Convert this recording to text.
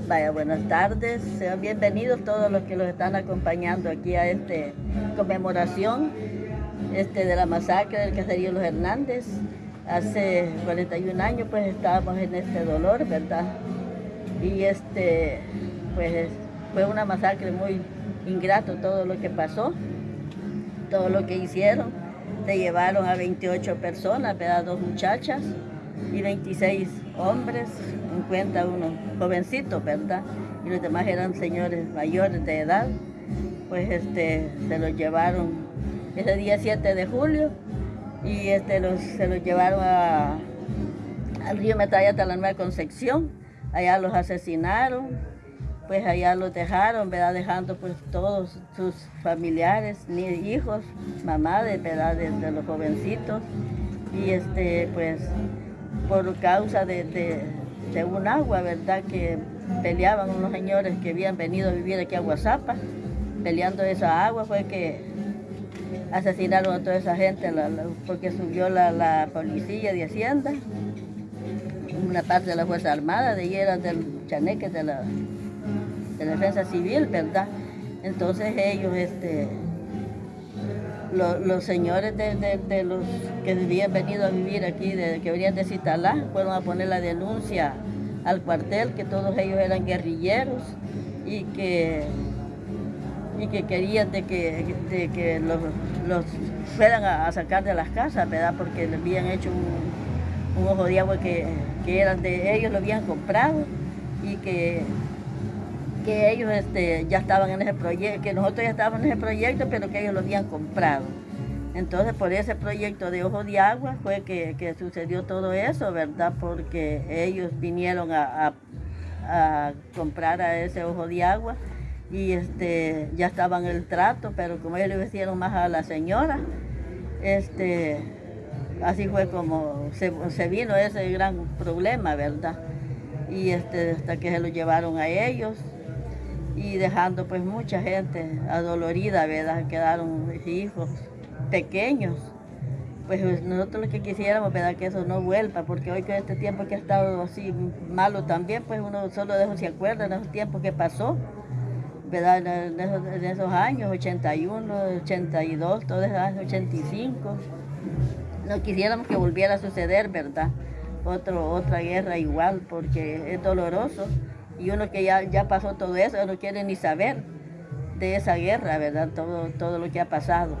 Vaya, buenas tardes. Sean bienvenidos todos los que los están acompañando aquí a esta conmemoración este, de la masacre del caserío Los Hernández. Hace 41 años pues estábamos en este dolor, ¿verdad? Y este, pues fue una masacre muy ingrato todo lo que pasó, todo lo que hicieron. Se llevaron a 28 personas, ¿verdad? Dos muchachas y 26 hombres, en cuenta unos jovencitos, ¿verdad? Y los demás eran señores mayores de edad. Pues este, se los llevaron ese día 7 de julio y este, los, se los llevaron a, al río Metalla hasta la Nueva Concepción. Allá los asesinaron, pues allá los dejaron, ¿verdad? Dejando pues todos sus familiares, ni hijos, mamá, de, ¿verdad? de los jovencitos. Y este, pues por causa de, un agua, ¿verdad? Que peleaban unos señores que habían venido a vivir aquí a Guasapa, peleando esa agua, fue que asesinaron a toda esa gente porque subió la, policía de Hacienda, una parte de la Fuerza Armada, de ahí eran del chaneque de la defensa civil, ¿verdad? Entonces ellos, este, los, señores de, los que habían venido a vivir aquí, de, que venían de fueron a poner la denuncia al cuartel que todos ellos eran guerrilleros y que, y que querían de que, que los, fueran a, sacar de las casas, ¿verdad? Porque les habían hecho un, ojo de agua que, que eran de ellos, lo habían comprado y que que ellos este, ya estaban en ese proyecto, que nosotros ya estábamos en ese proyecto, pero que ellos lo habían comprado. Entonces, por ese proyecto de Ojo de Agua fue que, sucedió todo eso, ¿verdad? Porque ellos vinieron a, comprar a ese Ojo de Agua y este, ya estaban el trato, pero como ellos le hicieron más a la señora, este, así fue como se, se vino ese gran problema, ¿verdad? Y este, hasta que se lo llevaron a ellos, y dejando pues mucha gente adolorida, ¿verdad? Quedaron hijos pequeños. Pues nosotros lo que quisiéramos, ¿verdad? Que eso no vuelva, porque hoy con este tiempo que ha estado así malo también, pues uno solo de eso se acuerda, en esos tiempos que pasó, ¿verdad? En esos, años, 81, 82, todos esos años, 85. No quisiéramos que volviera a suceder, ¿verdad? Otro, otra guerra igual, porque es doloroso. Y uno que ya, ya pasó todo eso, no quiere ni saber de esa guerra, ¿verdad? Todo, todo lo que ha pasado.